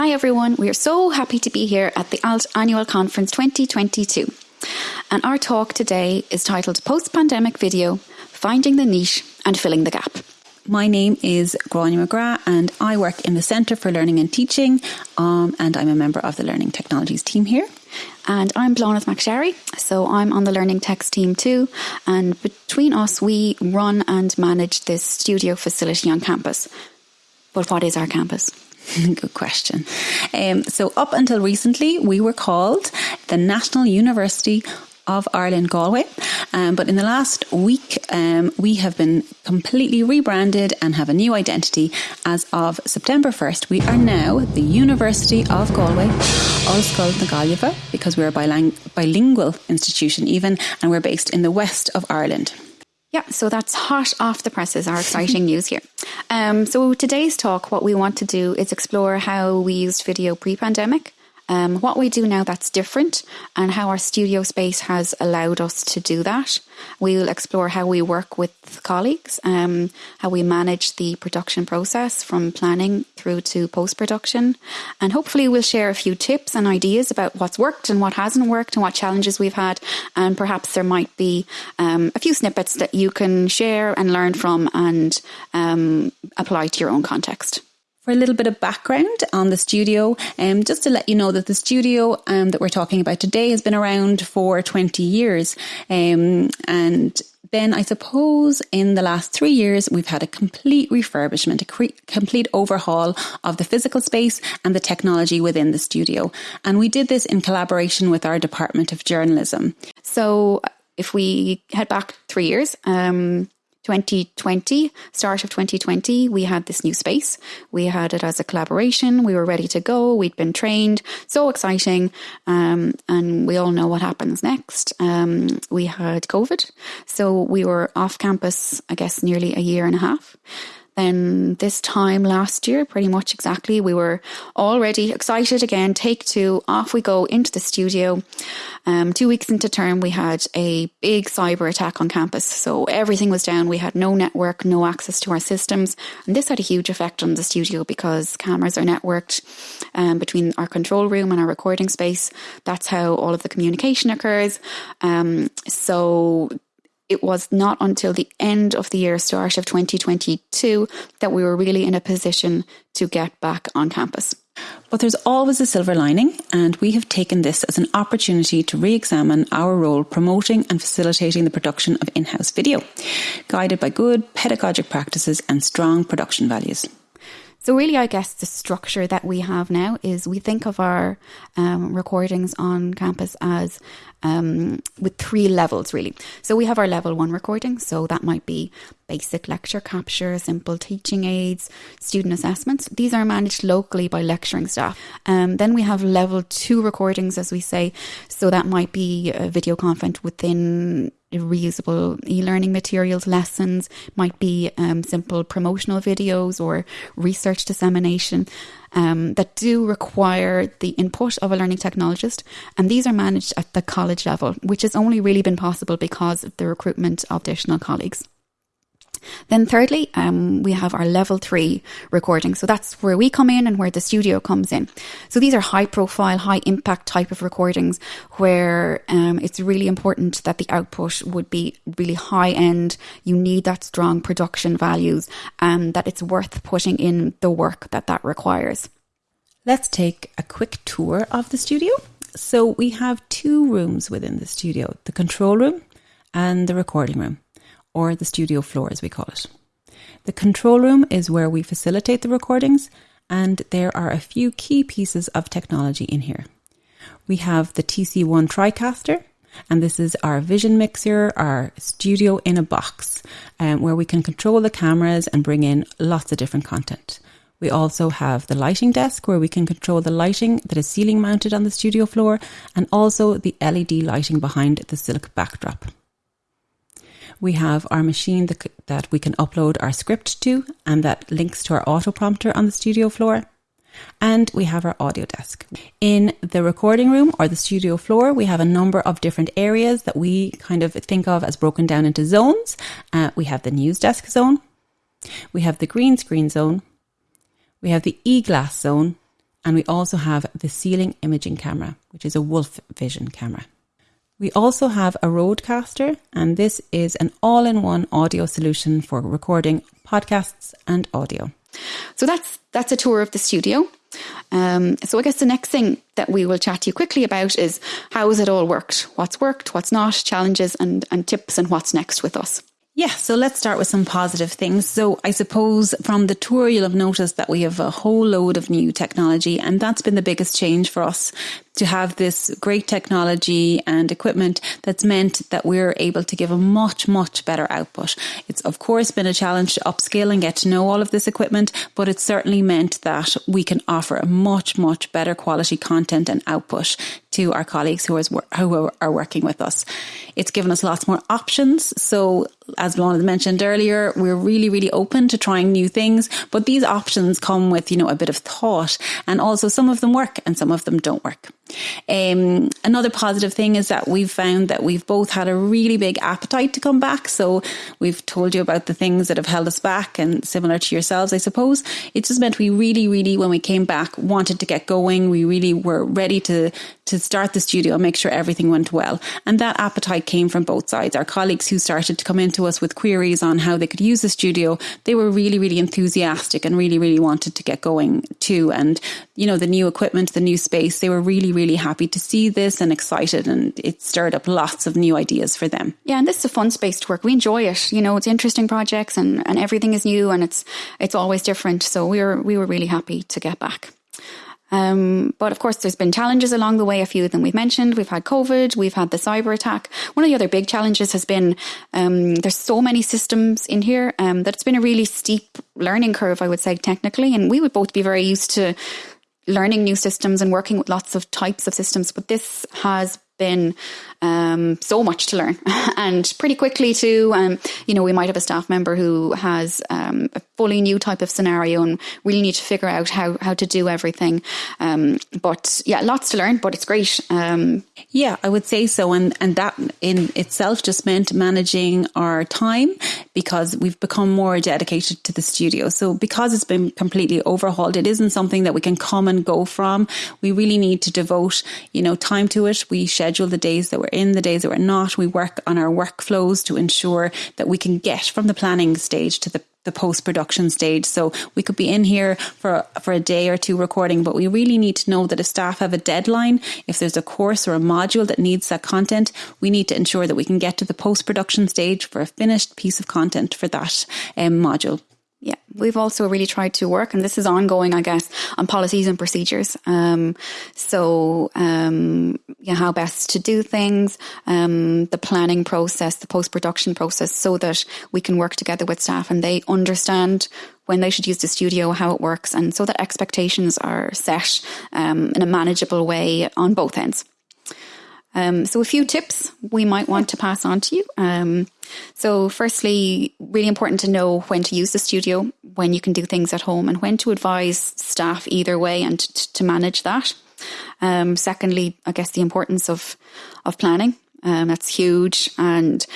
Hi everyone, we are so happy to be here at the ALT Annual Conference 2022. And our talk today is titled Post Pandemic Video Finding the Niche and Filling the Gap. My name is Grania McGrath and I work in the Centre for Learning and Teaching um, and I'm a member of the Learning Technologies team here. And I'm Blonith McSherry, so I'm on the Learning Techs team too. And between us, we run and manage this studio facility on campus. But what is our campus? Good question. Um, so, up until recently, we were called the National University of Ireland Galway. Um, but in the last week, um, we have been completely rebranded and have a new identity. As of September 1st, we are now the University of Galway, Ollscoil na Gaillimhe, because we're a biling- bilingual institution even, and we're based in the west of Ireland. Yeah, so that's hot off the presses, our exciting news here. Um, so today's talk, what we want to do is explore how we used video pre-pandemic, um, what we do now that's different and how our studio space has allowed us to do that. We'll explore how we work with colleagues, um, how we manage the production process from planning through to post production, and hopefully we'll share a few tips and ideas about what's worked and what hasn't worked and what challenges we've had. And perhaps there might be um, a few snippets that you can share and learn from and um, apply to your own context for a little bit of background on the studio, um, just to let you know that the studio um, that we're talking about today has been around for 20 years. Um, and then I suppose in the last three years, we've had a complete refurbishment, a cre- complete overhaul of the physical space and the technology within the studio. And we did this in collaboration with our Department of Journalism. So if we head back three years, um, 2020, start of 2020, we had this new space. We had it as a collaboration. We were ready to go. We'd been trained. So exciting. Um, and we all know what happens next. Um, we had COVID. So we were off campus, I guess, nearly a year and a half. Then this time last year, pretty much exactly, we were already excited again. Take two, off we go into the studio. Um, two weeks into term, we had a big cyber attack on campus. So everything was down. We had no network, no access to our systems. And this had a huge effect on the studio because cameras are networked um, between our control room and our recording space. That's how all of the communication occurs. Um, so it was not until the end of the year, start of 2022, that we were really in a position to get back on campus. But there's always a silver lining, and we have taken this as an opportunity to re examine our role promoting and facilitating the production of in house video, guided by good pedagogic practices and strong production values. So, really, I guess the structure that we have now is we think of our um, recordings on campus as um, with three levels, really. So, we have our level one recording. So, that might be basic lecture capture, simple teaching aids, student assessments. These are managed locally by lecturing staff. Um, then we have level two recordings, as we say. So, that might be a video content within reusable e-learning materials lessons might be um, simple promotional videos or research dissemination um, that do require the input of a learning technologist. And these are managed at the college level which has only really been possible because of the recruitment of additional colleagues then, thirdly, um, we have our level three recording. So that's where we come in and where the studio comes in. So these are high profile, high impact type of recordings where um, it's really important that the output would be really high end. You need that strong production values and that it's worth putting in the work that that requires. Let's take a quick tour of the studio. So we have two rooms within the studio the control room and the recording room or the studio floor as we call it. The control room is where we facilitate the recordings, and there are a few key pieces of technology in here. We have the TC1 TriCaster, and this is our vision mixer, our studio in a box, um, where we can control the cameras and bring in lots of different content. We also have the lighting desk where we can control the lighting that is ceiling mounted on the studio floor and also the LED lighting behind the silk backdrop. We have our machine that, that we can upload our script to and that links to our auto prompter on the studio floor. And we have our audio desk. In the recording room or the studio floor, we have a number of different areas that we kind of think of as broken down into zones. Uh, we have the news desk zone, we have the green screen zone, we have the e glass zone, And we also have the ceiling imaging camera, which is a Wolf Vision camera. We also have a Rodecaster, and this is an all in one audio solution for recording podcasts and audio. So that's that's a tour of the studio. Um, so I guess the next thing that we will chat to you quickly about is how has it all worked? What's worked, what's not, challenges and, and tips and what's next with us. Yeah, so let's start with some positive things. So I suppose from the tour, you'll have noticed that we have a whole load of new technology, and that's been the biggest change for us to have this great technology and equipment that's meant that we're able to give a much, much better output. It's of course been a challenge to upscale and get to know all of this equipment, but it's certainly meant that we can offer a much, much better quality content and output to our colleagues who, is, who are working with us. It's given us lots more options. So as Lorna mentioned earlier, we're really, really open to trying new things, but these options come with, you know, a bit of thought and also some of them work and some of them don't work. Um, another positive thing is that we've found that we've both had a really big appetite to come back. So we've told you about the things that have held us back and similar to yourselves, I suppose. It just meant we really, really, when we came back, wanted to get going. We really were ready to, to start the studio and make sure everything went well. And that appetite came from both sides. Our colleagues who started to come into us with queries on how they could use the studio, they were really, really enthusiastic and really, really wanted to get going too. And, you know, the new equipment, the new space, they were really, really happy to see this and excited and it stirred up lots of new ideas for them. Yeah, and this is a fun space to work. We enjoy it. You know, it's interesting projects and, and everything is new and it's it's always different. So we were we were really happy to get back. Um, but of course, there's been challenges along the way. A few of them we've mentioned. We've had COVID. We've had the cyber attack. One of the other big challenges has been um, there's so many systems in here um, that it's been a really steep learning curve, I would say, technically. And we would both be very used to learning new systems and working with lots of types of systems. But this has been um, so much to learn and pretty quickly too. Um, you know, we might have a staff member who has um, a fully new type of scenario and really need to figure out how, how to do everything. Um, but yeah, lots to learn, but it's great. Um, yeah, I would say so. And, and that in itself just meant managing our time because we've become more dedicated to the studio. So because it's been completely overhauled, it isn't something that we can come and go from. We really need to devote, you know, time to it. We schedule the days that we're in, the days that we're not. We work on our workflows to ensure that we can get from the planning stage to the the post production stage. So we could be in here for for a day or two recording, but we really need to know that if staff have a deadline, if there's a course or a module that needs that content, we need to ensure that we can get to the post production stage for a finished piece of content for that um, module. Yeah, we've also really tried to work, and this is ongoing, I guess, on policies and procedures. Um, so, um, yeah, how best to do things, um, the planning process, the post production process, so that we can work together with staff and they understand when they should use the studio, how it works, and so that expectations are set um, in a manageable way on both ends. Um, so, a few tips we might want to pass on to you. Um, so, firstly, really important to know when to use the studio, when you can do things at home, and when to advise staff either way and t- to manage that. Um, secondly, I guess the importance of of planning. Um, that's huge, and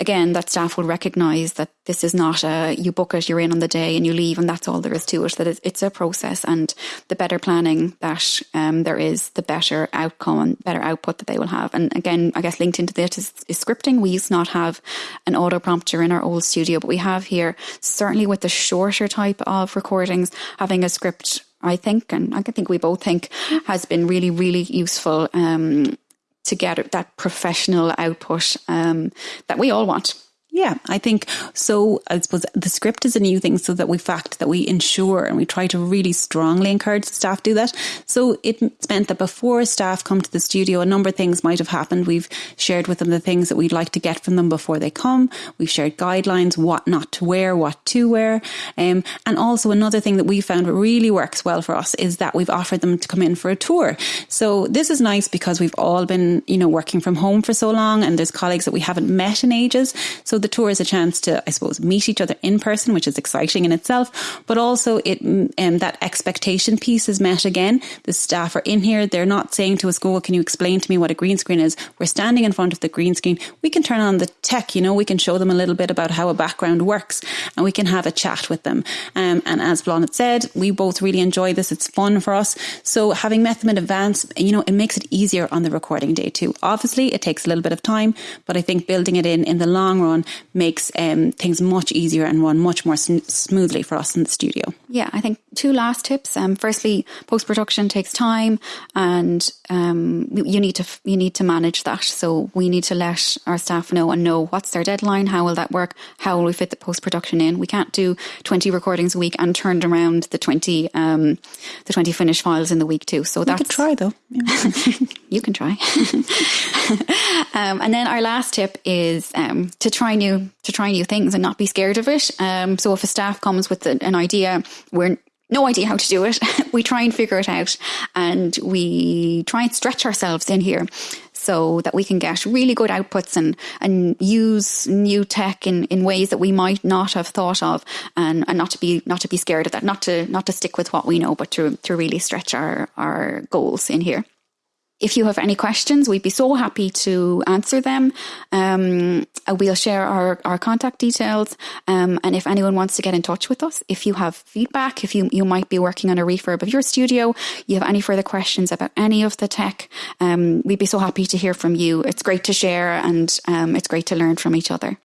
again, that staff will recognise that this is not a you book it, you're in on the day and you leave, and that's all there is to it. That it's a process, and the better planning that um, there is, the better outcome and better output that they will have. And again, I guess linked into this is, scripting. We used to not have an auto prompter in our old studio, but we have here certainly with the shorter type of recordings having a script I think, and I think we both think, has been really, really useful um, to get that professional output um, that we all want. Yeah, I think so. I suppose the script is a new thing, so that we fact that we ensure and we try to really strongly encourage staff do that. So it meant that before staff come to the studio, a number of things might have happened. We've shared with them the things that we'd like to get from them before they come. We've shared guidelines, what not to wear, what to wear, um, and also another thing that we found really works well for us is that we've offered them to come in for a tour. So this is nice because we've all been, you know, working from home for so long, and there's colleagues that we haven't met in ages. So the tour is a chance to, I suppose, meet each other in person, which is exciting in itself, but also it um, that expectation piece is met again. The staff are in here. They're not saying to us, go, can you explain to me what a green screen is? We're standing in front of the green screen. We can turn on the tech, you know, we can show them a little bit about how a background works and we can have a chat with them. Um, and as Blonde said, we both really enjoy this. It's fun for us. So having met them in advance, you know, it makes it easier on the recording day too. Obviously, it takes a little bit of time, but I think building it in in the long run makes um, things much easier and run much more sn- smoothly for us in the studio. Yeah, I think two last tips. Um, firstly, post production takes time, and um, you need to you need to manage that. So we need to let our staff know and know what's their deadline. How will that work? How will we fit the post production in? We can't do twenty recordings a week and turn around the twenty um, the twenty finished files in the week too. So that's try though. Yeah. you can try. um, and then our last tip is um, to try new to try new things and not be scared of it. Um, so if a staff comes with an idea, we're no idea how to do it. we try and figure it out, and we try and stretch ourselves in here so that we can get really good outputs and, and use new tech in, in ways that we might not have thought of and, and not to be not to be scared of that, not to not to stick with what we know, but to to really stretch our, our goals in here. If you have any questions, we'd be so happy to answer them. Um, uh, we'll share our, our contact details. Um, and if anyone wants to get in touch with us, if you have feedback, if you, you might be working on a refurb of your studio, you have any further questions about any of the tech, um, we'd be so happy to hear from you. It's great to share and um, it's great to learn from each other.